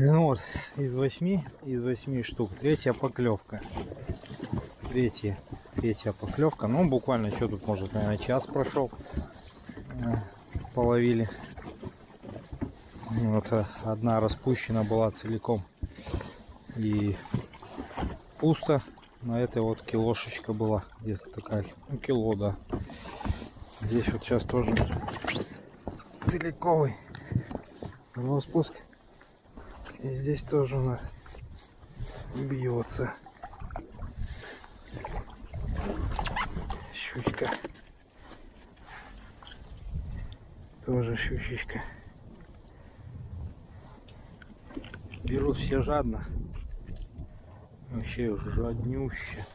Ну вот, из восьми, из восьми штук, третья поклевка. Третья, третья поклевка. Ну, буквально, что тут, может, наверное, час прошел. Э, Половили. Вот э, одна распущена была целиком. И пусто. На этой вот килошечка была. Где-то такая. Ну, кило, да. Здесь вот сейчас тоже целиковый распуск. И здесь тоже у нас бьется щучка. Тоже щучечка. Берут все жадно. Вообще жаднюще.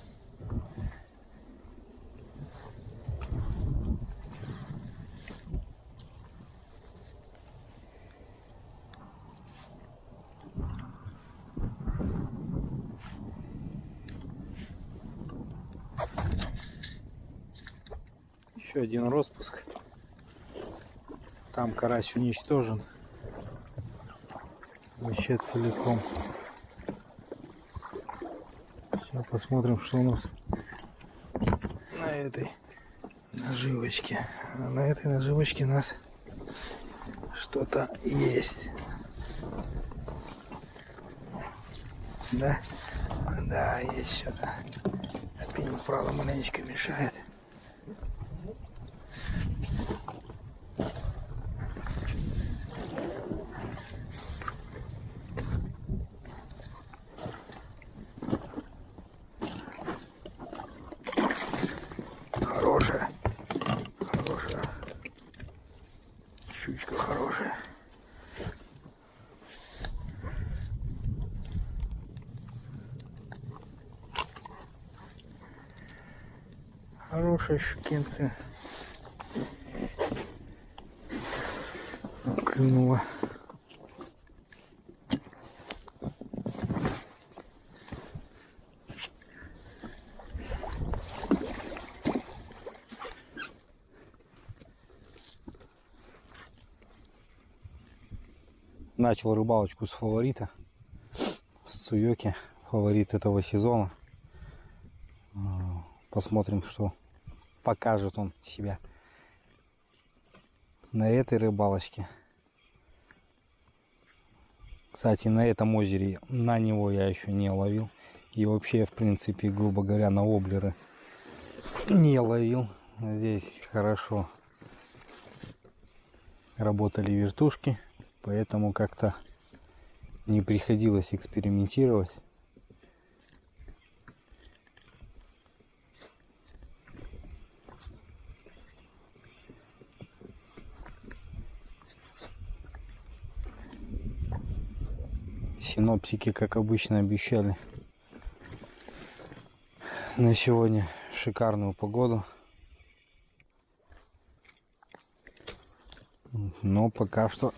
Еще один распуск. Там карась уничтожен. Вообще целиком. Сейчас посмотрим, что у нас на этой наживочке. А на этой наживочке у нас что-то есть. Да? Да, есть что-то. Спиннинг, правда, маленечко мешает. Щукинцы. Клюнула. Начал рыбалочку с фаворита. С Цуёки. Фаворит этого сезона. А, Посмотрим, что покажет он себя на этой рыбалочке. Кстати, на этом озере на него я еще не ловил. И вообще, в принципе, грубо говоря, на облеры не ловил. Здесь хорошо работали вертушки, поэтому как-то не приходилось экспериментировать. Синоптики, как обычно, обещали на сегодня шикарную погоду. Но пока что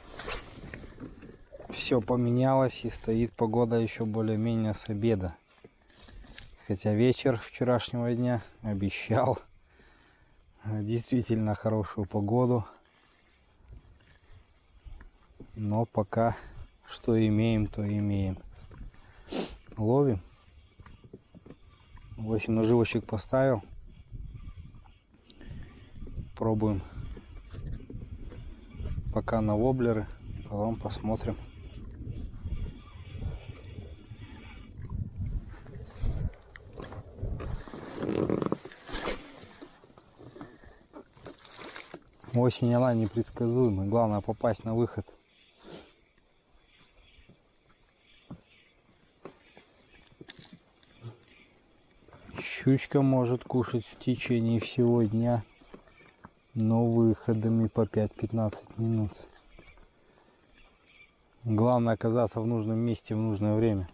все поменялось и стоит погода еще более-менее с обеда. Хотя вечер вчерашнего дня обещал действительно хорошую погоду. Но пока что имеем, то имеем. Ловим. 8 наживочек поставил. Пробуем пока на воблеры, потом посмотрим. Осень она непредсказуемая, главное попасть на выход. Щучка может кушать в течение всего дня, но выходами по 5-15 минут. Главное оказаться в нужном месте в нужное время.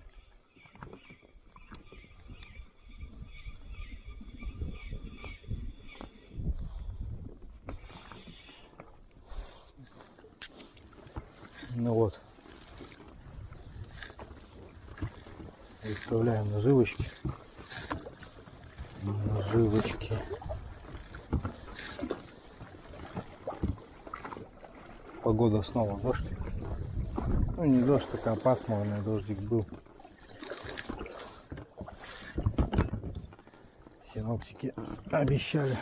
Ну вот. Выставляем наживочки. Наживочки. Погода снова дождь. Ну не дождь, такая пасмурный дождик был. Синоптики обещали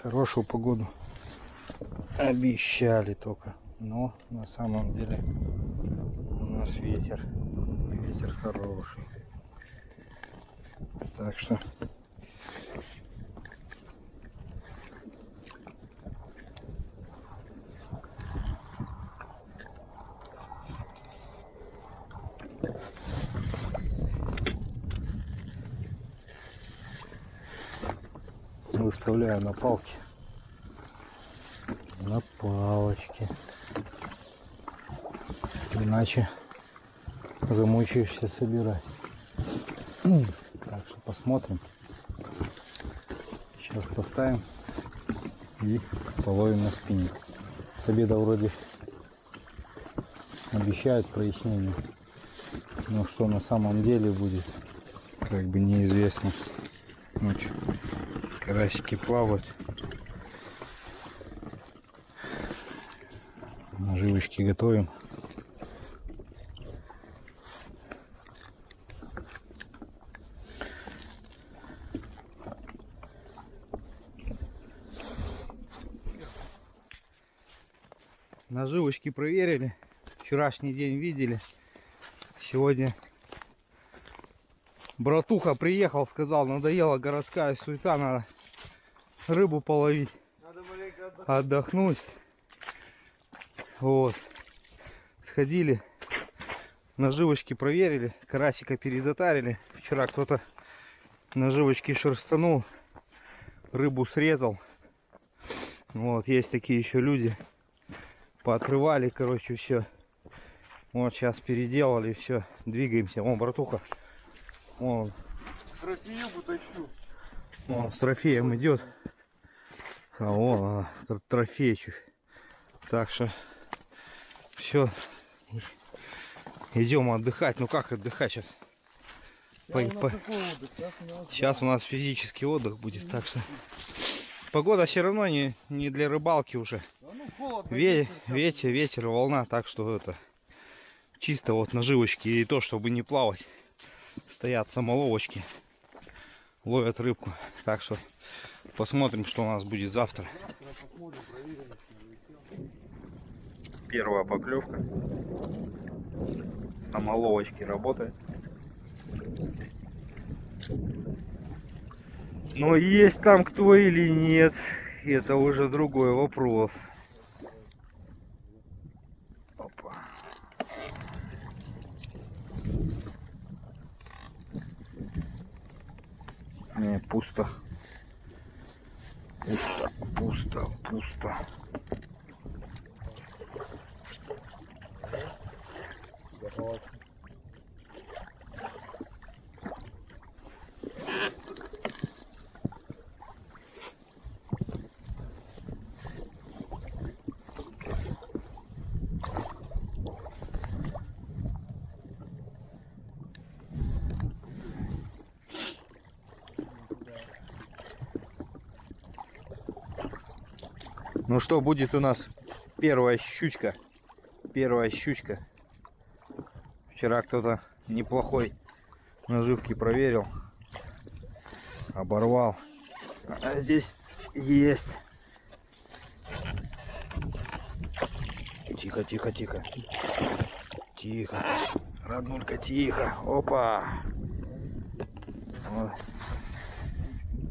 хорошую погоду. Обещали только. Но на самом деле у нас ветер. Ветер хороший. Так что. Выставляю на палки на палочке. Иначе замучаешься собирать так что посмотрим. Сейчас поставим и половим на спине. С обеда вроде обещают прояснение. Но что на самом деле будет как бы неизвестно. Ночью карасики плавают. Наживочки готовим наживочки проверили. Вчерашний день видели. Сегодня братуха приехал сказал надоела городская суета надо рыбу половить Надо отдохнуть. отдохнуть. Вот. Сходили наживочки проверили карасика перезатарили. Вчера кто-то наживочки шерстанул рыбу срезал. Вот есть такие еще люди поотрывали короче все вот сейчас переделали все двигаемся. Вон братуха. Вон Трофею тащу. он с трофеем идет а вон тр- трофейчик. Так что все идем отдыхать. Ну как отдыхать сейчас По- по- Сейчас у нас физический отдых будет, так что погода все равно не, не для рыбалки уже. Да ну холодно. Ве- ветер ветер, волна, так что это чисто вот наживочки и то, чтобы не плавать, стоят самоловочки, ловят рыбку. Так что посмотрим, что у нас будет завтра. Первая поклевка. Самоловочки работает. Но есть там кто или нет, это уже другой вопрос. Опа. Не, пусто. Пусто, пусто, пусто. Ну что, будет у нас первая щучка. Первая щучка. Вчера кто-то неплохой наживки проверил. Оборвал. А здесь есть. Тихо, тихо, тихо. Тихо. Роднулька, тихо. Опа. Вот.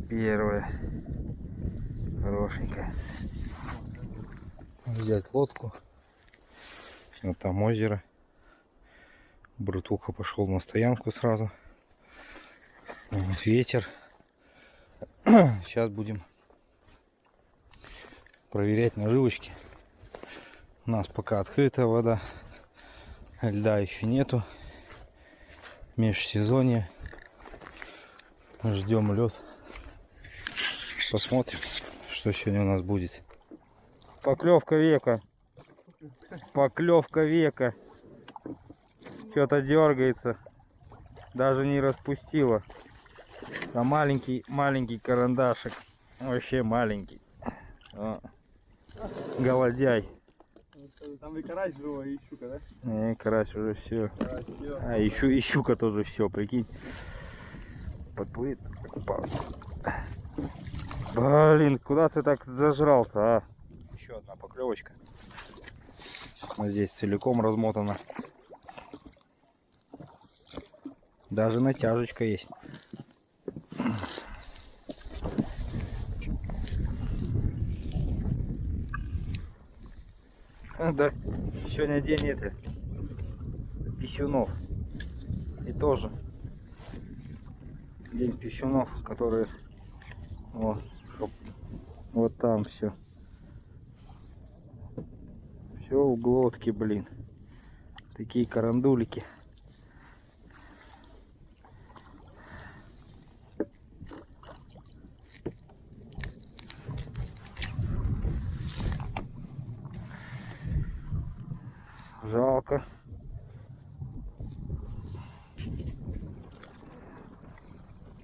Первая. Хорошенькая. Взять лодку. Вот там озеро. Братуха пошел на стоянку сразу. Вот ветер. Сейчас будем проверять наживочки. У нас пока открытая вода. Льда еще нету. Межсезонье. Ждем лед. Посмотрим, что сегодня у нас будет. Поклевка века. Поклевка века. Что-то дергается. Даже не распустила. А маленький, маленький карандашик. Вообще маленький. О. Голодяй. Там и карась живой, и щука, да? Не, карась уже все. Карась, всё. А, и, щу- и щука тоже все, прикинь. Подплывет. Опа. Блин, куда ты так зажрал-то, а? Еще одна поклевочка. Вот здесь целиком размотана. Даже натяжечка есть. А, Да, сегодня день это писюнов. И тоже день писюнов, которые вот, вот там все. Все в глотке, блин. Такие карандулики. Жалко.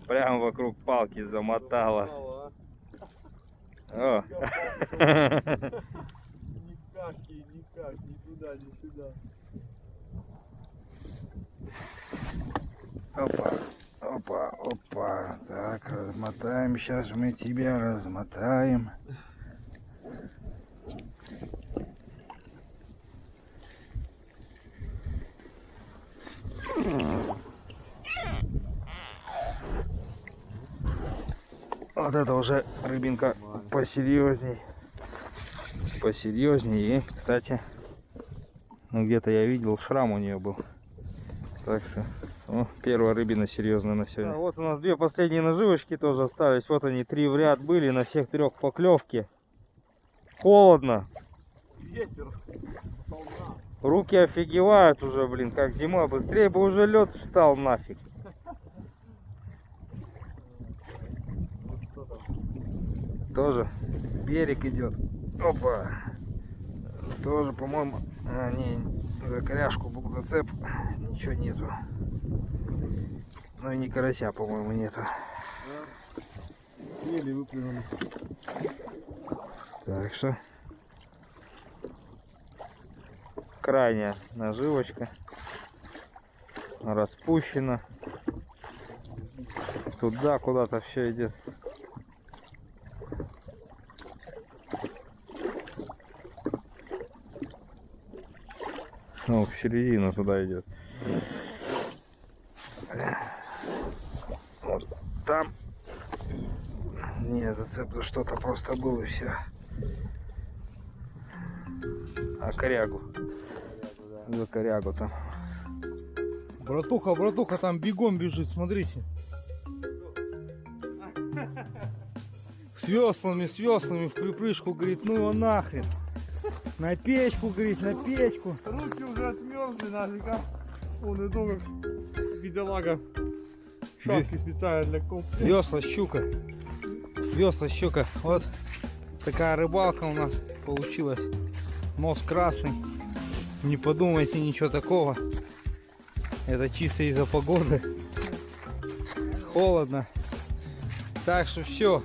Прям вокруг палки замотало. Мало, О. Никак, и никак, ни туда, ни сюда. Опа, опа, опа. Так, размотаем. Сейчас мы тебя размотаем. Вот это уже рыбинка посерьезней. Посерьезней. И, кстати, ну где-то я видел, шрам у нее был. Так что, о, первая рыбина серьезная на сегодня. вот у нас две последние наживочки тоже остались. Вот они, три в ряд были, на всех трех поклевки. Холодно. Ветер. Руки офигевают уже, блин, как зима. Быстрее бы уже лед встал нафиг. Тоже берег идет. Опа. Тоже, по-моему, а, не, за коряшку был зацеп. Ничего нету. Ну и не карася, по-моему, нету. Да. Еле выплюнули. Так что крайняя наживочка распущена. Туда куда-то все идет. Ну, в середину туда идет. Вот там. Не, зацеп за что-то просто было и все. А корягу. За корягу там. Братуха, братуха там бегом бежит, смотрите. С веслами, с веслами в припрыжку, говорит, ну его нахрен. На печку, говорит, на печку. Руки уже отмерзли нафиг, а? Он и то, как бедолага. Шапки специально для коп. Весла щука. Весла щука. Вот такая рыбалка у нас получилась. Нос красный. Не подумайте ничего такого. Это чисто из-за погоды. Холодно. Так что все.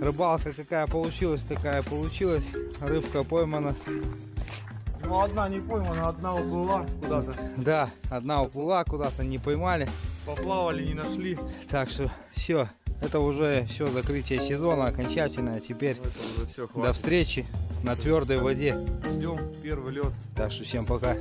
Рыбалка какая получилась, такая получилась. Рыбка поймана. Ну одна не поймана, одна уплыла куда-то. Да, одна уплыла куда-то, не поймали. Поплавали, не нашли. Так что все. Это уже все закрытие сезона окончательное. Теперь Это уже все, до встречи на твердой воде. Ждем первый лед. Так что всем пока.